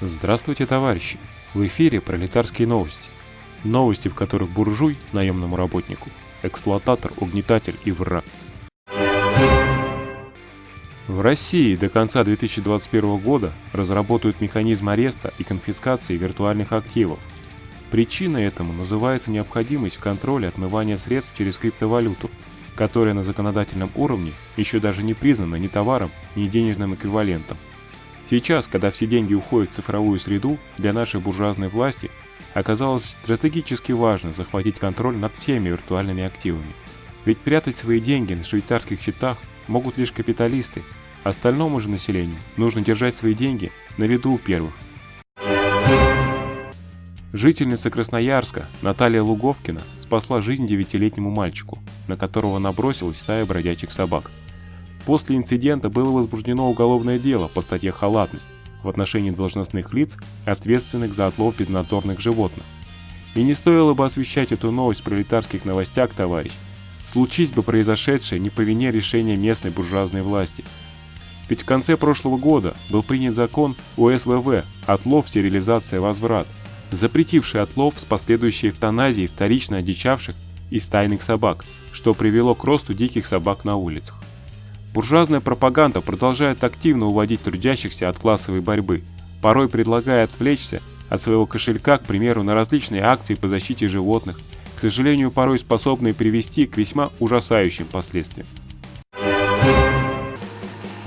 Здравствуйте, товарищи! В эфире пролетарские новости. Новости, в которых буржуй, наемному работнику, эксплуататор, угнетатель и враг. В России до конца 2021 года разработают механизм ареста и конфискации виртуальных активов. Причиной этому называется необходимость в контроле отмывания средств через криптовалюту, которая на законодательном уровне еще даже не признана ни товаром, ни денежным эквивалентом. Сейчас, когда все деньги уходят в цифровую среду, для нашей буржуазной власти оказалось стратегически важно захватить контроль над всеми виртуальными активами. Ведь прятать свои деньги на швейцарских счетах могут лишь капиталисты, остальному же населению нужно держать свои деньги на виду у первых. Жительница Красноярска Наталья Луговкина спасла жизнь девятилетнему мальчику, на которого набросилась стая бродячих собак. После инцидента было возбуждено уголовное дело по статье «Халатность» в отношении должностных лиц, ответственных за отлов безнадзорных животных. И не стоило бы освещать эту новость в пролетарских новостях, товарищ. Случись бы произошедшее не по вине решения местной буржуазной власти. Ведь в конце прошлого года был принят закон УСВВ «Отлов, стерилизация, возврат», запретивший отлов с последующей эвтаназией вторично одичавших и стайных собак, что привело к росту диких собак на улицах. Буржуазная пропаганда продолжает активно уводить трудящихся от классовой борьбы, порой предлагая отвлечься от своего кошелька, к примеру, на различные акции по защите животных, к сожалению, порой способные привести к весьма ужасающим последствиям.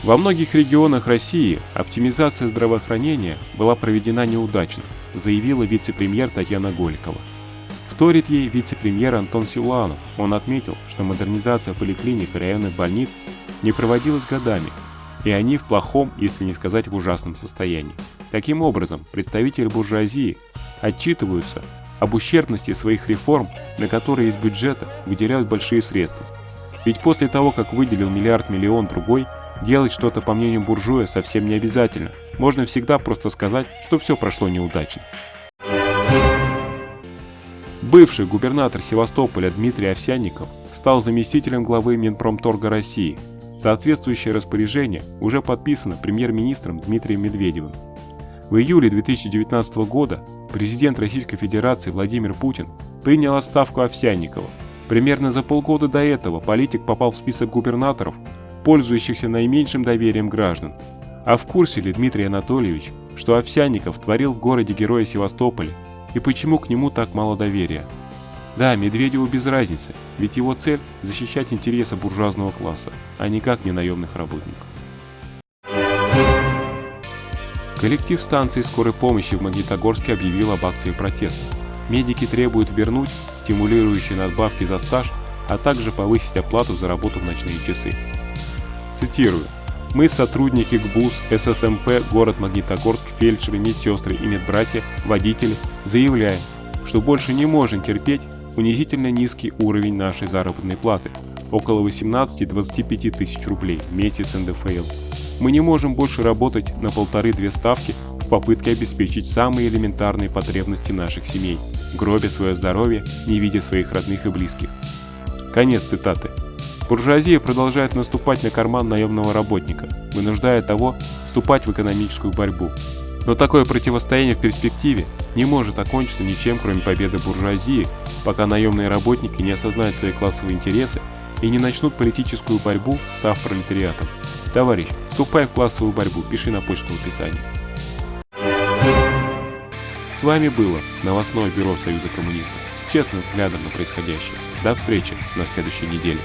Во многих регионах России оптимизация здравоохранения была проведена неудачно, заявила вице-премьер Татьяна Голикова. Вторит ей вице-премьер Антон Силуанов. Он отметил, что модернизация поликлиник и районных больниц не проводилась годами, и они в плохом, если не сказать в ужасном состоянии. Таким образом, представители буржуазии отчитываются об ущербности своих реформ, на которые из бюджета выделяют большие средства. Ведь после того, как выделил миллиард-миллион другой, делать что-то по мнению буржуя совсем не обязательно. Можно всегда просто сказать, что все прошло неудачно. Бывший губернатор Севастополя Дмитрий Овсянников стал заместителем главы Минпромторга России – Соответствующее распоряжение уже подписано премьер-министром Дмитрием Медведевым. В июле 2019 года президент Российской Федерации Владимир Путин принял отставку Овсянникова. Примерно за полгода до этого политик попал в список губернаторов, пользующихся наименьшим доверием граждан. А в курсе ли Дмитрий Анатольевич, что Овсянников творил в городе Героя Севастополя и почему к нему так мало доверия? Да, Медведеву без разницы, ведь его цель – защищать интересы буржуазного класса, а никак не наемных работников. Коллектив станции скорой помощи в Магнитогорске объявил об акции протеста. Медики требуют вернуть стимулирующие надбавки за стаж, а также повысить оплату за работу в ночные часы. Цитирую. Мы, сотрудники ГБУС, ССМП, город Магнитогорск, фельдшеры, медсестры и медбратья, водители, заявляем, что больше не можем терпеть унизительно низкий уровень нашей заработной платы – около 18-25 тысяч рублей в месяц НДФЛ. Мы не можем больше работать на полторы-две ставки в попытке обеспечить самые элементарные потребности наших семей, гробя свое здоровье, не видя своих родных и близких. Конец цитаты. Буржуазия продолжает наступать на карман наемного работника, вынуждая того вступать в экономическую борьбу. Но такое противостояние в перспективе не может окончиться ничем, кроме победы буржуазии, пока наемные работники не осознают свои классовые интересы и не начнут политическую борьбу, став пролетариатом. Товарищ, вступай в классовую борьбу, пиши на почту в описании. С вами было новостное бюро Союза коммунистов честным взглядом на происходящее. До встречи на следующей неделе.